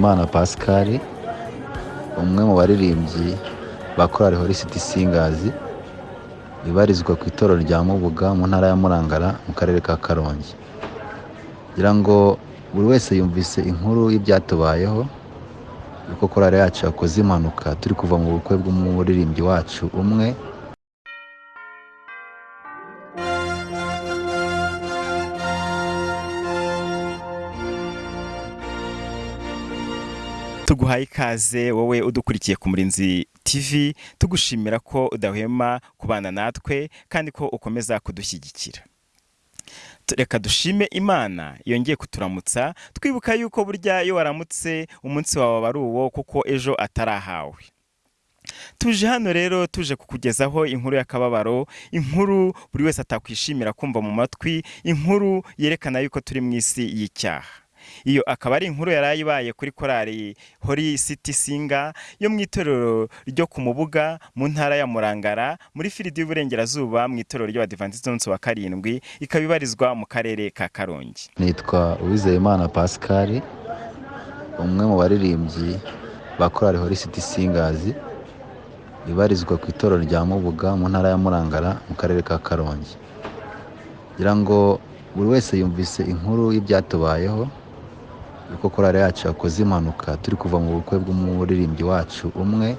Uwizeyimana Pascal umwe mu baririmbyi ba korali Holy Singers ibarizwa ku itorero rya Mubuga mu ntara ya Murangara mu karere ka Karongi. Ngira ngo buri wese yumvise inkuru y'ibyatubayeho yuko korali yacu yakoze impanuka turi kuva mu bukwe bw'umuririmbyi wacu umwe tuguhaye ikaze wowe udukurikiye ku murinzi tv tugushimira ko udahwema kubana natwe kandi ko ukomeza kudushyigikira. Reka dushime imana yongeye kuturamutsa twibuka yuko burya iyo waramutse umunsi wawe aba ari uwo kuko ejo atarahawe. Tuje hano rero tuje kukugezaho inkuru y'akababaro inkuru buri wese atakwishimira kumva mu matwi inkuru yerekana yuko turi mu isi y'icyaha. Iyo akaba ari inkuru yari ibaye kuri korali hori siti singa yo mu itorero ryo ku mubuga mu ntara ya murangara muri firidi y'uburengerazuba mu itorero ry'abadivantisiti umunsi wa karindwi ikaba ibarizwa mu karere ka karongi. Nitwa Uwizeyimana Pascal umwe mu baririmbyi ba korali Holy Singers ibarizwa ku itorero rya Mubuga mu ntara ya Murangara mu karere ka Karongi. Ngira ngo buri wese yumvise inkuru y'ibyatubayeho yuko korali yacu yakoze impanuka. Turi kuva mu bukwe bw'umuririmbyi wacu umwe.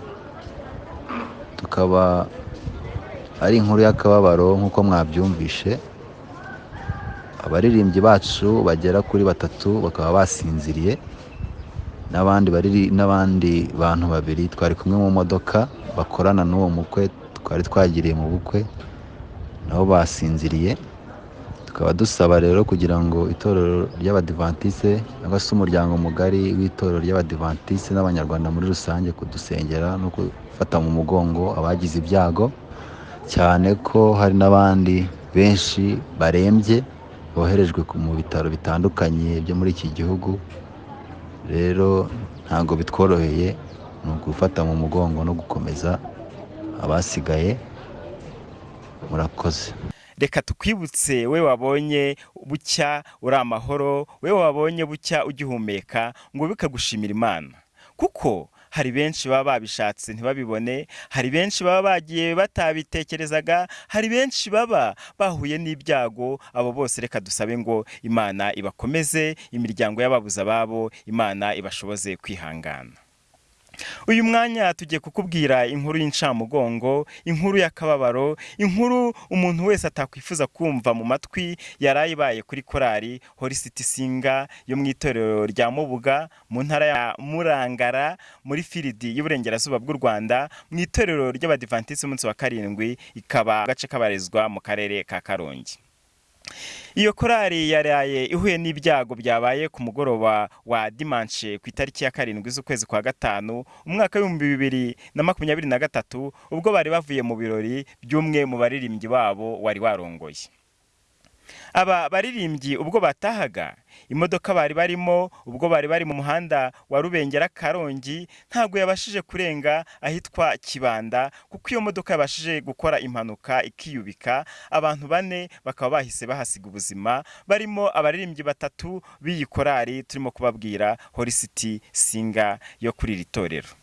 Tukaba ari inkuru y'akababaro nk'uko mwabyumvishe abaririmbyi bacu bagera kuri batatu bakaba basinziriye. N'abandi n'abandi bantu babiri twari kumwe mu modoka bakorana n'uwo mukwe twari twagiriye mu bukwe nabo basinziriye. Tukaba dusaba rero kugira ngo itorero ry'abadivantisite cyangwa se umuryango mugari w'itorero ry'abadivantisite n'abanyarwanda muri rusange kudusengera no gufata mu mugongo abagize ibyago. Cyane ko hari n'abandi benshi barembye boherejwe mu bitaro bitandukanye byo muri iki gihugu. Rero ntabwo bitworoheye ni ugufata mu mugongo no gukomeza abasigaye. Murakoze. Reka tukwibutse we wabonye bucya uri amahoro we wabonye bucya ugihumeka ngo bikagushimira imana. Kuko hari benshi baba babishatse ntibabibone hari benshi baba bagiye batabitekerezaga hari benshi baba bahuye n'ibyago abo bose reka dusabe ngo imana ibakomeze imiryango y'ababuze ababo imana ibashoboze kwihangana. Uyu mwanya tugiye kukubwira inkuru y'incamugongo inkuru y'akababaro inkuru umuntu wese atakwifuza kumva mu matwi yari ibaye kuri korali Holy Singa yo mu itorero rya mubuga mu ntara ya murangara muri firidi y'uburengerazuba bw'u rwanda mu itorero ry'abadivantisiti umunsi wa karindwi ikaba agace kabarizwa mu karere ka karongi. Iyo korali yaraye ihuye n'ibyago byabaye ku mugoroba wa dimanche ku itariki ya karindwi z'ukwezi kwa gatanu umwaka w'ibihumbi bibiri na makumyabiri na gatatu ubwo bari bavuye mu birori by'umwe mu baririmbyi babo wari warongoye. Aba baririmbyi ubwo batahaga imodoka bari barimo ubwo bari bari mu muhanda wa rubengera karongi ntabwo yabashije kurenga ahitwa kibanda kuko iyo modoka yabashije gukora impanuka ikiyubika abantu bane bakaba bahise bahasiga ubuzima barimo abaririmbyi batatu b'iyi korari turimo kubabwira Holy Singa yo kuri iri torero.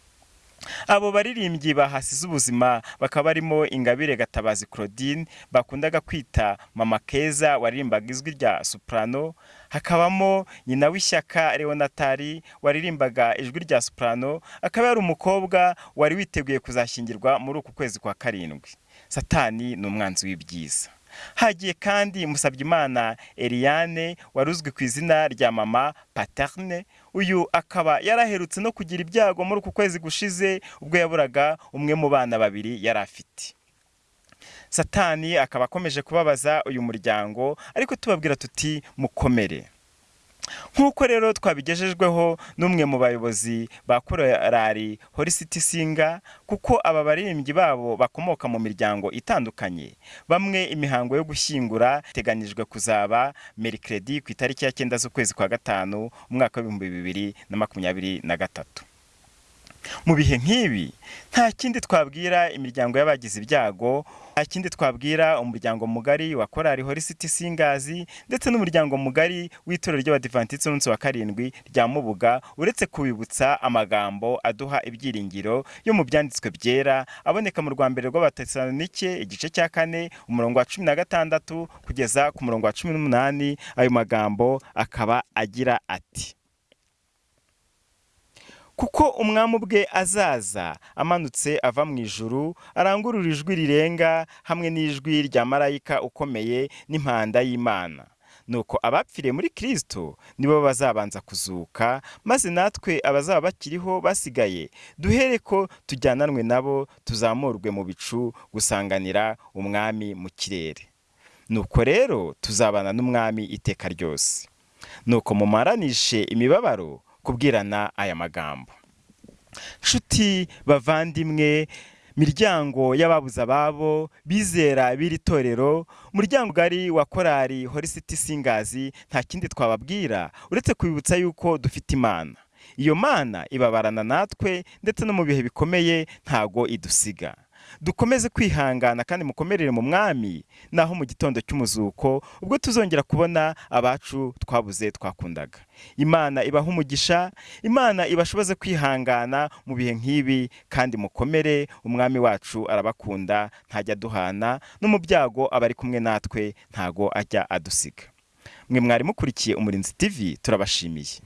Abo baririmbyi bahasize ubuzima bakaba barimo ingabire gatabazi claudine bakundaga kwita mama keza waririmbaga ijwi rya soprano hakabamo nyina w'ishyaka leonatari waririmbaga ijwi rya soprano akaba yari umukobwa wari witeguye kuzashyingirwa muri uku kwezi kwa karindwi. Satani ni umwanzi w'ibyiza. Hagiye kandi Musabyimana Eliane wari uzwi ku izina rya mama paterne uyu akaba yaraherutse no kugira ibyago muri uku kwezi gushize ubwo yaburaga umwe mu bana babiri yari afite. Satani akaba akomeje kubabaza uyu muryango ariko tubabwira tuti mukomere. Nk'uko rero twabigejejweho n'umwe mu bayobozi ba korali Holy Singa kuko aba baririmbyi babo bakomoka mu miryango itandukanye. Bamwe imihango yo gushyingura iteganyijwe kuzaba merikiredi ku itariki ya cyenda z'ukwezi kwa gatanu umwaka w'ibihumbi bibiri na makumyabiri na gatatu. Mu bihe nk'ibi nta kindi twabwira imiryango y'abagize ibyago nta kindi twabwira umuryango mugari wa korari horisiti singazi ndetse n'umuryango mugari w'itorero ry'abadivantisiti umunsi wa karindwi rya mubuga uretse kubibutsa amagambo aduha ibyiringiro yo mu byanditswe byera aboneka mu rwa mbere rw'abatesalonike igice cya kane umurongo wa cumi na gatandatu kugeza ku murongo wa cumi n'umunani ayo magambo akaba agira ati kuko umwami ubwe azaza amanutse ava mu ijuru arangurura ijwi rirenga hamwe n'ijwi rya marayika ukomeye n'impanda y'imana. Nuko abapfiriye muri kirisito nibo bazabanza kuzuka maze natwe abazaba bakiriho basigaye duhere ko tujyananwe nabo tuzamurwe mu bicu gusanganira umwami mu kirere. Nuko rero tuzabana n'umwami iteka ryose. Nuko mumaranishe imibabaro kubwirana aya magambo. Nshuti bavandimwe miryango y'ababuze ababo bizera b'iri torero umuryango ugari wa korari horisiti singazi nta kindi twababwira uretse kubibutsa yuko dufite imana. Iyo mana ibabarana natwe ndetse no mu bihe bikomeye ntago idusiga. Dukomeze kwihangana kandi mukomerere mu mwami naho mu gitondo cy'umuzuko ubwo tuzongera kubona abacu twabuze twakundaga. Imana ibaha umugisha imana ibashoboze kwihangana mu bihe nk'ibi kandi mukomere umwami wacu arabakunda ntajya aduhana no mu byago aba ari kumwe natwe ntago ajya adusiga. Mwe mwari mukurikiye umurinzi tv turabashimiye.